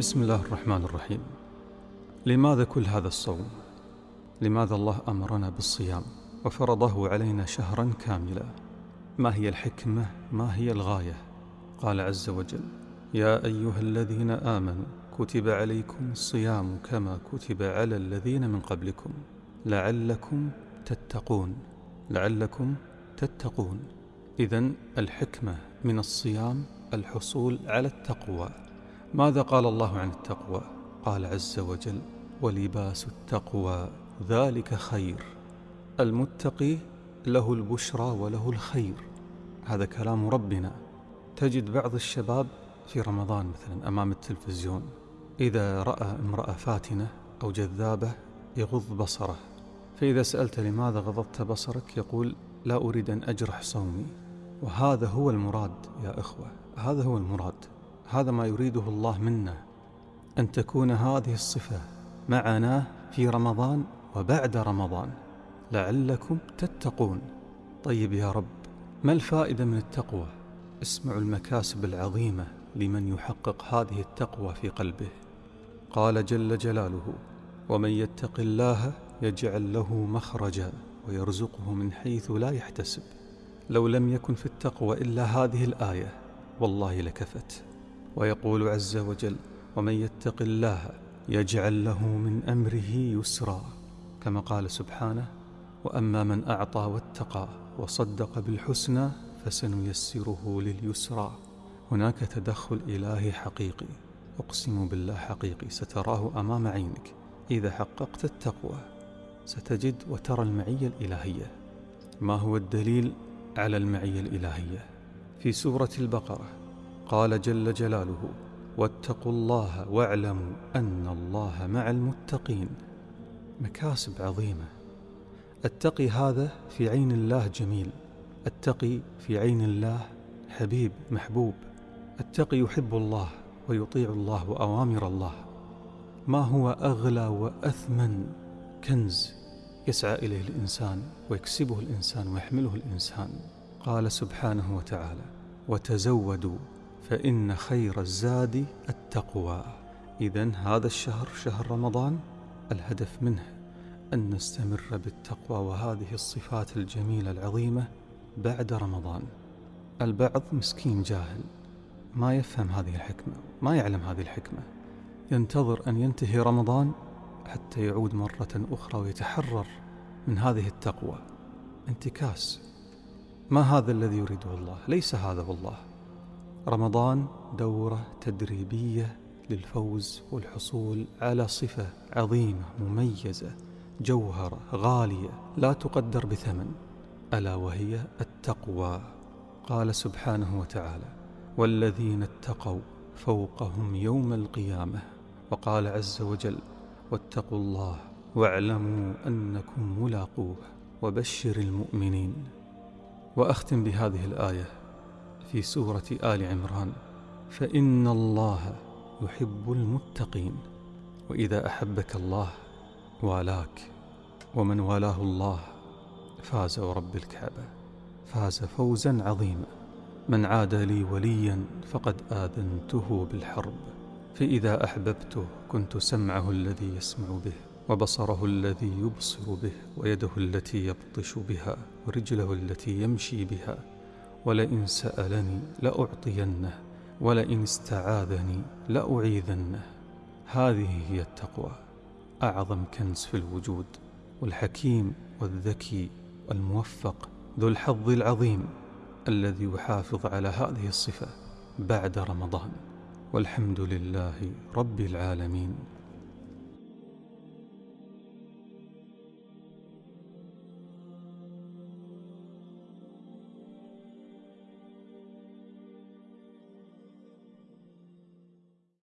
بسم الله الرحمن الرحيم لماذا كل هذا الصوم؟ لماذا الله أمرنا بالصيام وفرضه علينا شهرا كاملا؟ ما هي الحكمة؟ ما هي الغاية؟ قال عز وجل يا أيها الذين آمنوا كتب عليكم الصيام كما كتب على الذين من قبلكم لعلكم تتقون لعلكم تتقون إذا الحكمة من الصيام الحصول على التقوى ماذا قال الله عن التقوى؟ قال عز وجل ولباس التقوى ذلك خير المتقي له البشرى وله الخير. هذا كلام ربنا. تجد بعض الشباب في رمضان مثلا أمام التلفزيون إذا رأى امرأة فاتنة أو جذابة يغض بصره فإذا سألت لماذا غضضت بصرك؟ يقول لا أريد أن أجرح صومي. وهذا هو المراد يا إخوة هذا هو المراد. هذا ما يريده الله منا أن تكون هذه الصفة معنا في رمضان وبعد رمضان. لعلكم تتقون. طيب يا رب ما الفائدة من التقوى؟ اسمعوا المكاسب العظيمة لمن يحقق هذه التقوى في قلبه. قال جل جلاله ومن يتق الله يجعل له مخرجا ويرزقه من حيث لا يحتسب. لو لم يكن في التقوى إلا هذه الآية والله لكفت. ويقول عز وجل ومن يتق الله يجعل له من أمره يسرا كما قال سبحانه وأما من أعطى واتقى وصدق بالحسنى فسنيسره لليسرى هناك تدخل إلهي حقيقي. أقسم بالله حقيقي ستراه أمام عينك. إذا حققت التقوى ستجد وترى المعية الإلهية. ما هو الدليل على المعية الإلهية؟ في سورة البقرة قال جل جلاله واتقوا الله واعلموا أن الله مع المتقين. مكاسب عظيمة. التقي هذا في عين الله جميل. التقي في عين الله حبيب محبوب. التقي يحب الله ويطيع الله وأوامر الله. ما هو أغلى وأثمن كنز يسعى إليه الإنسان ويكسبه الإنسان ويحمله الإنسان؟ قال سبحانه وتعالى وتزودوا فإن خير الزاد التقوى. إذا هذا الشهر شهر رمضان الهدف منه أن نستمر بالتقوى وهذه الصفات الجميلة العظيمة بعد رمضان. البعض مسكين جاهل ما يفهم هذه الحكمة ما يعلم هذه الحكمة. ينتظر أن ينتهي رمضان حتى يعود مرة أخرى ويتحرر من هذه التقوى. انتكاس. ما هذا الذي يريده الله؟ ليس هذا والله. رمضان دورة تدريبية للفوز والحصول على صفة عظيمة مميزة جوهرة غالية لا تقدر بثمن ألا وهي التقوى. قال سبحانه وتعالى والذين اتقوا فوقهم يوم القيامة وقال عز وجل واتقوا الله واعلموا أنكم ملاقوه وبشر المؤمنين وأختم بهذه الآية في سورة آل عمران فإن الله يحب المتقين وإذا أحبك الله والاك ومن والاه الله فاز ورب الكعبة فاز فوزا عظيما. من عاد لي وليا فقد آذنته بالحرب فإذا أحببته كنت سمعه الذي يسمع به وبصره الذي يبصر به ويده التي يبطش بها ورجله التي يمشي بها. ولئن سألني لأعطينه ولئن استعاذني لأعيذنه. هذه هي التقوى أعظم كنز في الوجود والحكيم والذكي والموفق ذو الحظ العظيم الذي يحافظ على هذه الصفة بعد رمضان. والحمد لله رب العالمين.